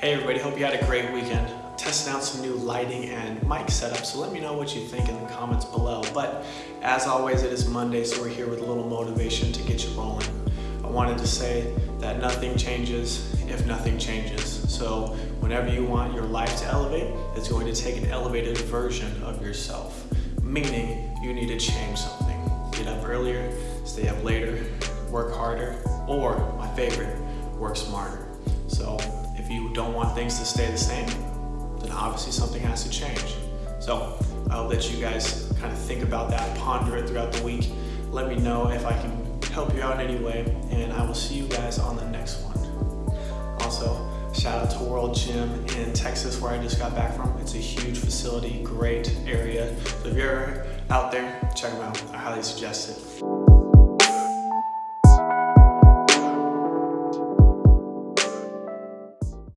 Hey everybody, hope you had a great weekend. Testing out some new lighting and mic setup, so let me know what you think in the comments below. But as always, it is Monday, so we're here with a little motivation to get you rolling. I wanted to say that nothing changes if nothing changes. So whenever you want your life to elevate, it's going to take an elevated version of yourself. Meaning you need to change something. Get up earlier, stay up later, work harder, or my favorite, work smarter. So you don't want things to stay the same, then obviously something has to change. So I'll let you guys kind of think about that, ponder it throughout the week. Let me know if I can help you out in any way, and I will see you guys on the next one. Also, shout out to World Gym in Texas where I just got back from. It's a huge facility, great area. So if you're out there, check them out. I highly suggest it.